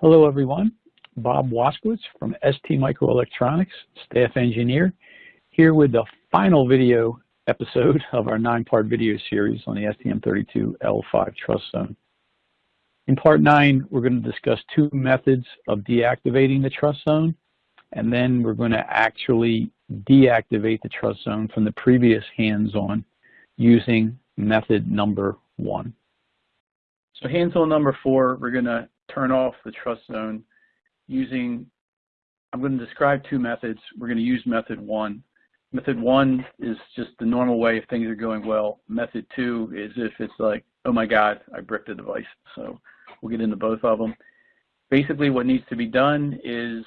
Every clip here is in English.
Hello, everyone. Bob Waskowitz from ST Microelectronics, staff engineer, here with the final video episode of our nine-part video series on the STM32L5 trust zone. In part nine, we're going to discuss two methods of deactivating the trust zone, and then we're going to actually deactivate the trust zone from the previous hands-on using method number one. So hands-on number four, we're going to turn off the trust zone using, I'm going to describe two methods. We're going to use method one. Method one is just the normal way if things are going well. Method two is if it's like, oh my God, I bricked the device. So we'll get into both of them. Basically what needs to be done is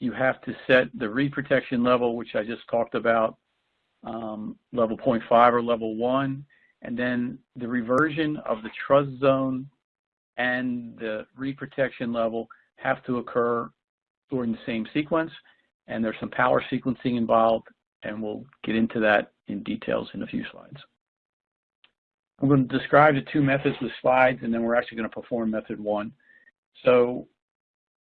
you have to set the read protection level, which I just talked about, um, level 0.5 or level 1, and then the reversion of the trust zone and the read protection level have to occur during the same sequence, and there's some power sequencing involved, and we'll get into that in details in a few slides. I'm going to describe the two methods with slides, and then we're actually going to perform method one. So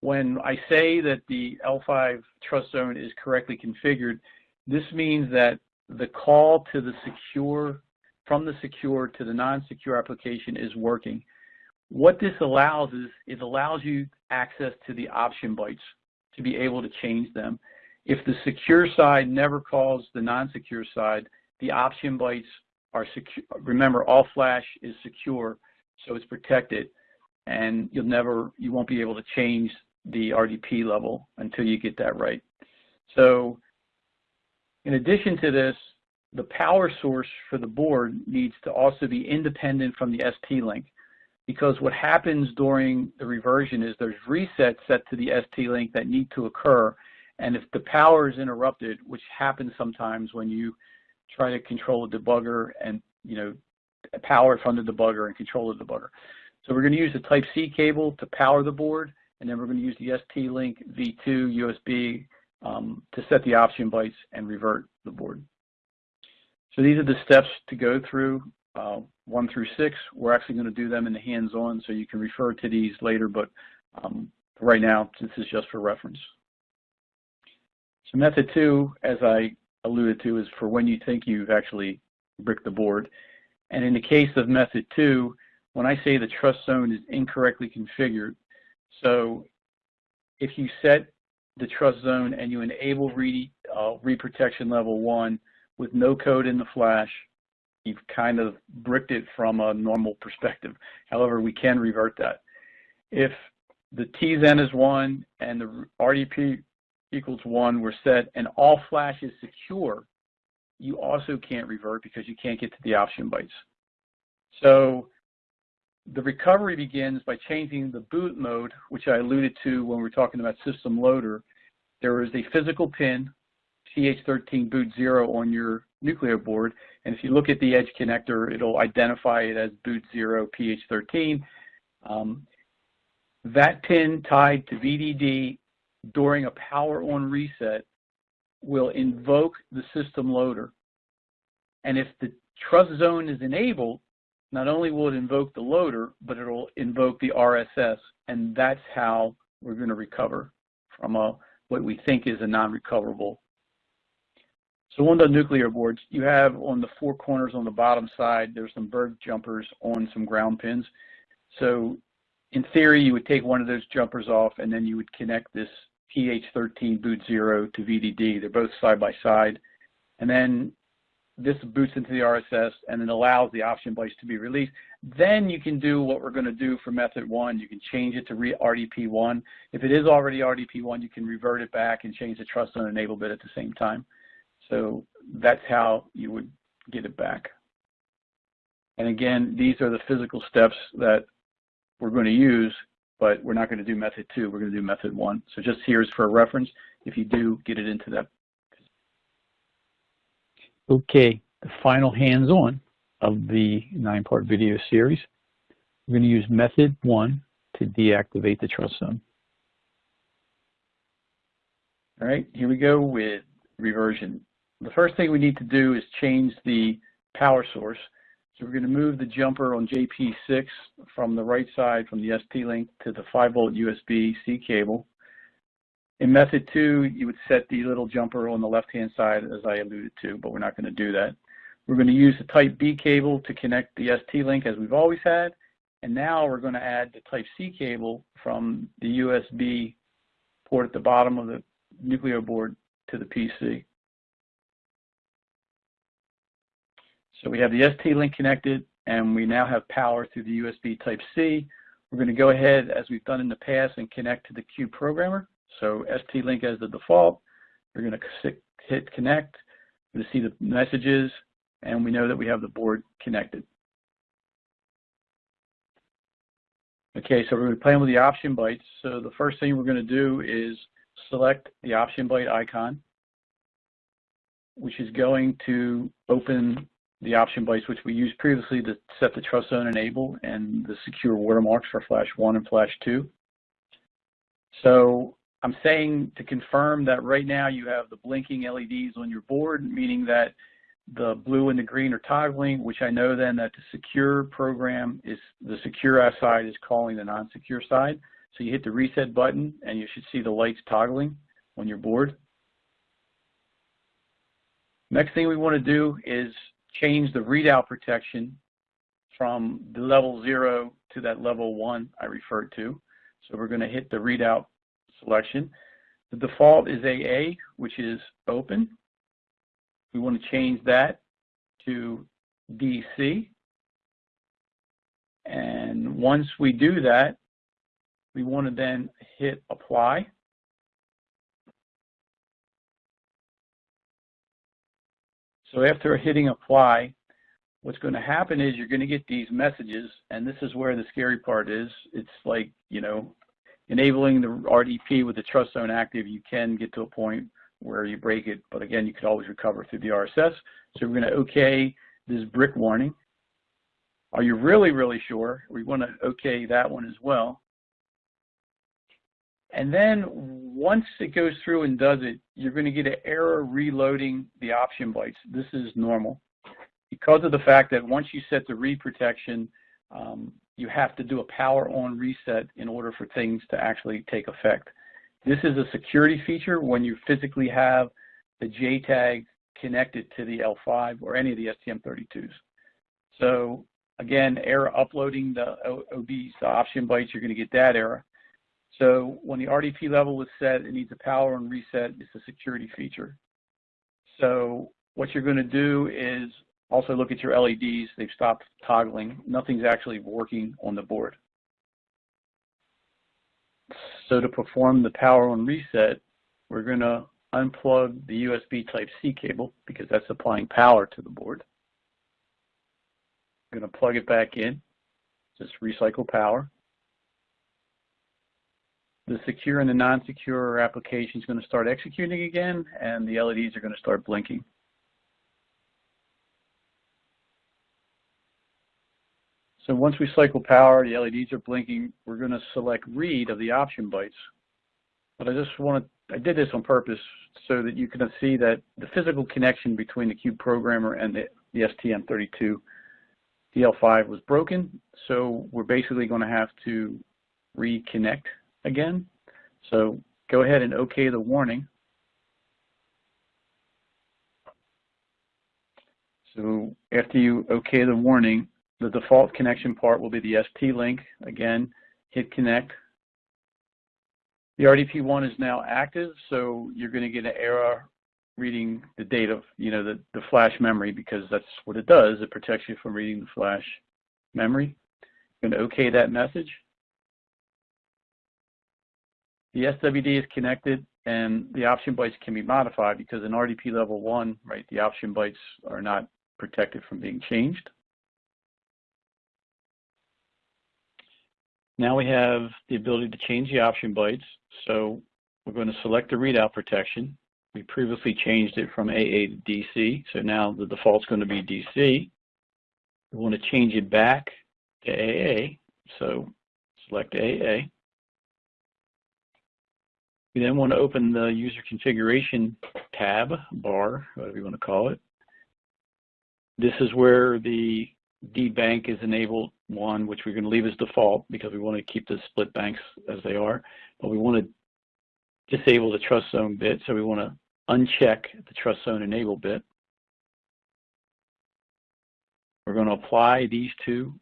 when I say that the L5 trust zone is correctly configured, this means that the call to the secure, from the secure to the non-secure application is working. What this allows is it allows you access to the option bytes to be able to change them. If the secure side never calls the non-secure side, the option bytes are secure. Remember, all flash is secure, so it's protected, and you'll never, you won't be able to change the RDP level until you get that right. So in addition to this, the power source for the board needs to also be independent from the ST-Link because what happens during the reversion is there's resets set to the ST-Link that need to occur and if the power is interrupted, which happens sometimes when you try to control a debugger and you know power from the debugger and control the debugger. So we're going to use the Type-C cable to power the board and then we're going to use the ST-Link V2 USB um, to set the option bytes and revert the board. So these are the steps to go through, uh, one through six. We're actually going to do them in the hands-on, so you can refer to these later, but um, right now, this is just for reference. So method two, as I alluded to, is for when you think you've actually bricked the board. And in the case of method two, when I say the trust zone is incorrectly configured, so if you set the trust zone and you enable read, uh, read protection level one with no code in the flash, you've kind of bricked it from a normal perspective. However, we can revert that. If the TZen is one and the RDP equals one were set and all flash is secure, you also can't revert because you can't get to the option bytes. So the recovery begins by changing the boot mode, which I alluded to when we were talking about system loader. There is a physical pin, PH13 boot 0 on your Nucleo board, and if you look at the edge connector, it'll identify it as boot 0 PH13. Um, that pin tied to VDD during a power on reset will invoke the system loader. And if the trust zone is enabled, not only will it invoke the loader, but it'll invoke the RSS, and that's how we're going to recover from a, what we think is a non-recoverable. So on the Nucleo boards, you have on the four corners on the bottom side, there's some bird jumpers on some ground pins. So in theory, you would take one of those jumpers off and then you would connect this PH13 boot zero to VDD. They're both side by side. And then this boots into the RSS and then allows the option bytes to be released. Then you can do what we're going to do for method one. You can change it to RDP1. If it is already RDP1, you can revert it back and change the trust zone enable bit at the same time. So that's how you would get it back. And again, these are the physical steps that we're going to use, but we're not going to do method two. We're going to do method one. So just here's for a reference. If you do, get it into that Okay, the final hands-on of the nine-part video series. We're going to use method one to deactivate the trust zone. All right, here we go with reversion. The first thing we need to do is change the power source. So we're going to move the jumper on JP6 from the right side from the ST-Link to the 5 volt USB-C cable. In method two, you would set the little jumper on the left-hand side as I alluded to, but we're not going to do that. We're going to use the type B cable to connect the ST-Link as we've always had. And now we're going to add the type C cable from the USB port at the bottom of the Nucleo board to the PC. So we have the ST-Link connected and we now have power through the USB type C. We're going to go ahead as we've done in the past and connect to the Cube programmer. So ST-Link as the default. We're going to hit connect to see the messages and we know that we have the board connected. Okay, so we're going to play with the option bytes. So the first thing we're going to do is select the option byte icon, which is going to open the option bytes, which we used previously to set the trust zone enable and the secure watermarks for flash 1 and flash 2. So I'm saying to confirm that right now you have the blinking LEDs on your board, meaning that the blue and the green are toggling, which I know then that the secure program is, the secure side is calling the non-secure side. So you hit the reset button and you should see the lights toggling on your board. Next thing we want to do is change the readout protection from the level zero to that level one I referred to. So we're going to hit the readout selection. The default is AA, which is open. We want to change that to DC. And once we do that, we want to then hit apply. So after hitting apply, what's going to happen is you're going to get these messages, and this is where the scary part is. It's like, you know, enabling the RDP with the trust zone active, you can get to a point where you break it, but again, you could always recover through the RSS. So we're going to OK this brick warning. Are you really, really sure? We want to OK that one as well. And then once it goes through and does it, you're going to get an error reloading the option bytes. This is normal. Because of the fact that once you set the read protection, um, you have to do a power on reset in order for things to actually take effect. This is a security feature when you physically have the JTAG connected to the L5 or any of the STM32s. So again, error uploading the OBs, the option bytes, you're going to get that error. So when the RDP level is set, it needs a power on reset. It's a security feature. So what you're going to do is also look at your LEDs. They've stopped toggling. Nothing's actually working on the board. So to perform the power on reset, we're going to unplug the USB Type-C cable because that's supplying power to the board. I'm going to plug it back in, just recycle power. The secure and the non-secure application is going to start executing again, and the LEDs are going to start blinking. So once we cycle power, the LEDs are blinking, we're going to select read of the option bytes. But I just want to, I did this on purpose so that you can see that the physical connection between the Cube programmer and the, the STM32 DL5 was broken. So we're basically going to have to reconnect again. So go ahead and OK the warning. So after you OK the warning, the default connection part will be the ST-Link. Again, hit connect. The RDP1 is now active, so you're going to get an error reading the data, you know, the, the flash memory, because that's what it does. It protects you from reading the flash memory. Going to OK that message. The SWD is connected, and the option bytes can be modified because in RDP level 1, right, the option bytes are not protected from being changed. Now we have the ability to change the option bytes. So we're going to select the readout protection. We previously changed it from AA to DC, so now the default is going to be DC. We want to change it back to AA, so select AA. We then want to open the user configuration tab, bar, whatever you want to call it. This is where the DBank is enabled one, which we're going to leave as default because we want to keep the split banks as they are, but we want to disable the trust zone bit, so we want to uncheck the trust zone enable bit. We're going to apply these two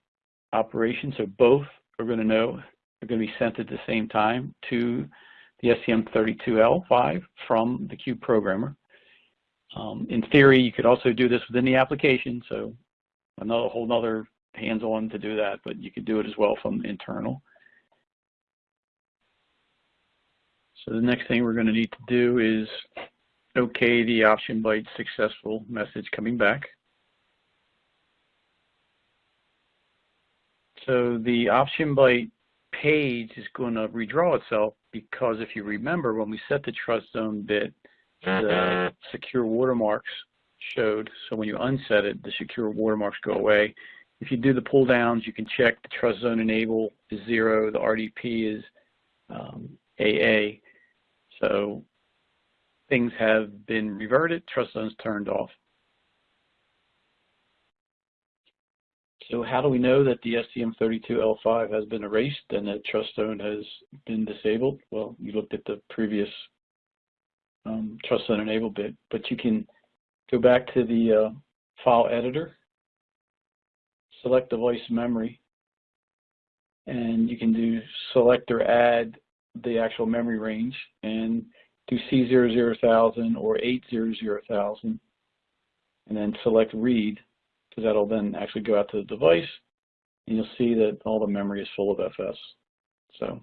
operations, so both are going to know are going to be sent at the same time to the STM32L5 from the Cube programmer. Um, in theory, you could also do this within the application, so another whole other hands-on to do that, but you could do it as well from internal. So the next thing we're going to need to do is okay the option byte successful message coming back. So the option byte page is going to redraw itself because if you remember when we set the trust zone bit, the secure watermarks showed. So when you unset it, the secure watermarks go away. If you do the pull downs, you can check the trust zone enable is zero, the RDP is um, AA. So things have been reverted, trust zones turned off. So how do we know that the STM32L5 has been erased and that trust zone has been disabled? Well, you looked at the previous um, trust zone enable bit, but you can go back to the uh, file editor, select device memory, and you can do select or add the actual memory range and do C00000 or 800,000 and then select read because that'll then actually go out to the device and you'll see that all the memory is full of FS. So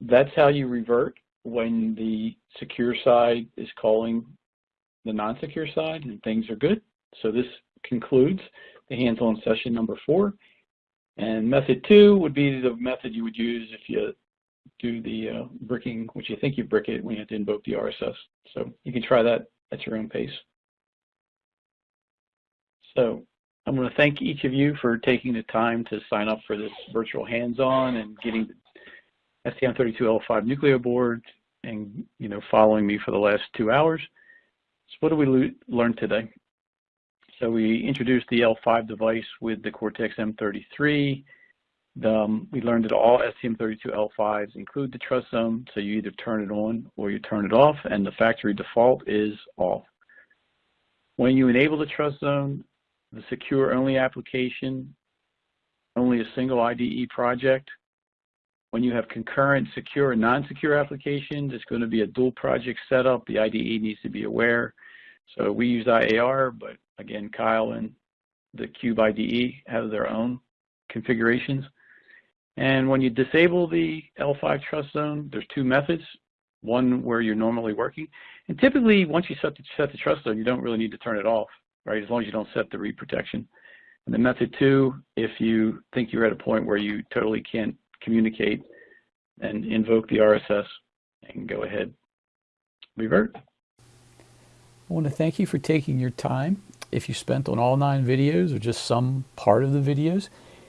that's how you revert when the secure side is calling the non-secure side and things are good. So this concludes the hands-on session number four. And method two would be the method you would use if you do the uh, bricking, which you think you brick it when you have to invoke the RSS. So you can try that at your own pace. So I'm going to thank each of you for taking the time to sign up for this virtual hands-on and getting the STM32L5 Nucleo board and you know following me for the last two hours. So what did we learn today? So we introduced the L5 device with the Cortex M33. Um, we learned that all STM32L5s include the trust zone, so you either turn it on or you turn it off, and the factory default is off. When you enable the trust zone, the secure only application, only a single IDE project. When you have concurrent secure and non-secure applications, it's going to be a dual project setup. The IDE needs to be aware. So we use IAR, but again, Keil and the Cube IDE have their own configurations. And when you disable the L5 trust zone, there's two methods. One where you're normally working. And typically, once you set the, set the trust zone, you don't really need to turn it off, right? As long as you don't set the read protection. And then method two, if you think you're at a point where you totally can't communicate and invoke the RSS and go ahead, revert. I want to thank you for taking your time. If you spent on all nine videos or just some part of the videos,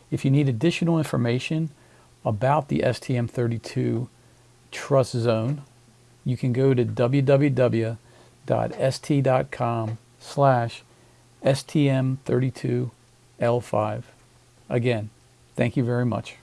if you need additional information about the STM32 Trust Zone, you can go to www.st.com slash STM32L5. Again, thank you very much.